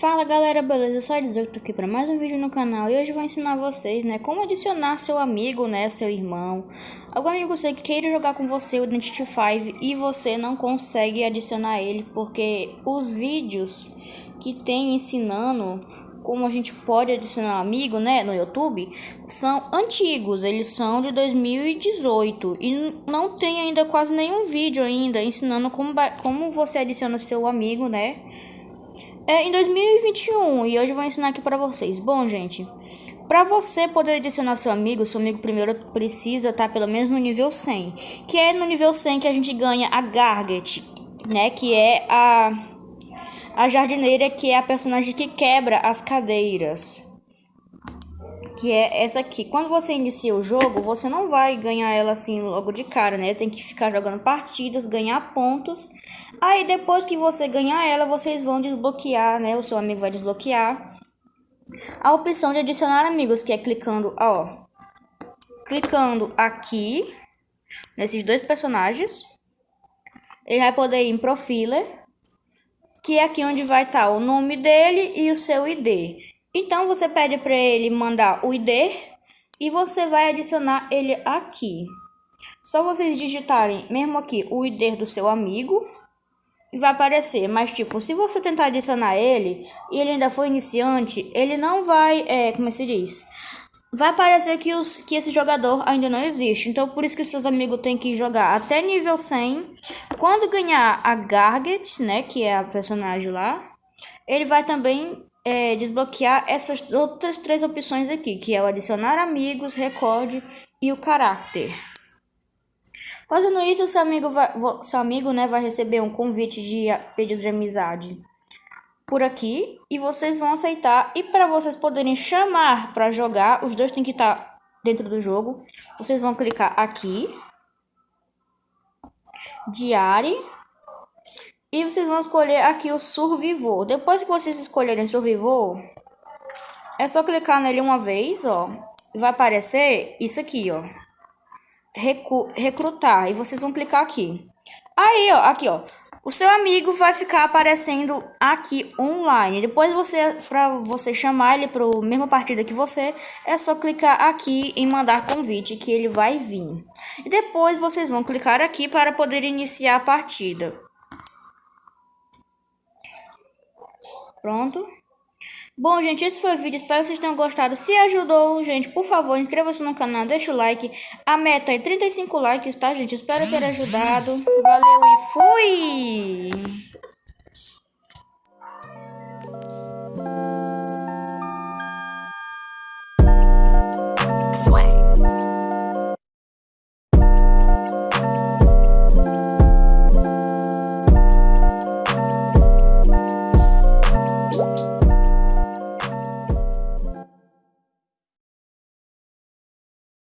Fala galera, beleza? Só dizer que tô aqui para mais um vídeo no canal e hoje vou ensinar vocês, né, como adicionar seu amigo, né, seu irmão, algum amigo seu que queira jogar com você o Identity 5 e você não consegue adicionar ele porque os vídeos que tem ensinando como a gente pode adicionar amigo, né, no YouTube, são antigos, eles são de 2018 e não tem ainda quase nenhum vídeo ainda ensinando como, como você adiciona seu amigo, né, é em 2021 e hoje eu vou ensinar aqui para vocês. Bom, gente, para você poder adicionar seu amigo, seu amigo primeiro precisa estar tá pelo menos no nível 100, que é no nível 100 que a gente ganha a Garget, né, que é a a jardineira, que é a personagem que quebra as cadeiras. Que é essa aqui. Quando você inicia o jogo, você não vai ganhar ela assim logo de cara, né? Tem que ficar jogando partidas, ganhar pontos Aí depois que você ganhar ela, vocês vão desbloquear, né? O seu amigo vai desbloquear a opção de adicionar amigos, que é clicando, ó, clicando aqui nesses dois personagens. Ele vai poder ir em Profiler, que é aqui onde vai estar o nome dele e o seu ID. Então você pede para ele mandar o ID e você vai adicionar ele aqui. Só vocês digitarem mesmo aqui o ID do seu amigo vai aparecer. Mas, tipo, se você tentar adicionar ele e ele ainda for iniciante, ele não vai, é, como se diz? Vai aparecer que, os, que esse jogador ainda não existe. Então, por isso que seus amigos têm que jogar até nível 100. Quando ganhar a Garget, né, que é a personagem lá, ele vai também é, desbloquear essas outras três opções aqui, que é o adicionar amigos, recorde e o caráter. Fazendo isso, seu amigo, vai, seu amigo né, vai receber um convite de pedido de amizade por aqui e vocês vão aceitar. E para vocês poderem chamar para jogar, os dois têm que estar tá dentro do jogo. Vocês vão clicar aqui, diário, e vocês vão escolher aqui o Survivor. Depois que vocês escolherem Survivor, é só clicar nele uma vez, ó. Vai aparecer isso aqui, ó recrutar. E vocês vão clicar aqui. Aí, ó, aqui, ó. O seu amigo vai ficar aparecendo aqui online. Depois você, para você chamar ele para a mesma partida que você, é só clicar aqui em mandar convite que ele vai vir. E depois vocês vão clicar aqui para poder iniciar a partida. Pronto. Bom, gente, esse foi o vídeo. Espero que vocês tenham gostado. Se ajudou, gente, por favor, inscreva-se no canal, deixa o like. A meta é 35 likes, tá, gente? Espero ter ajudado. Valeu e fui!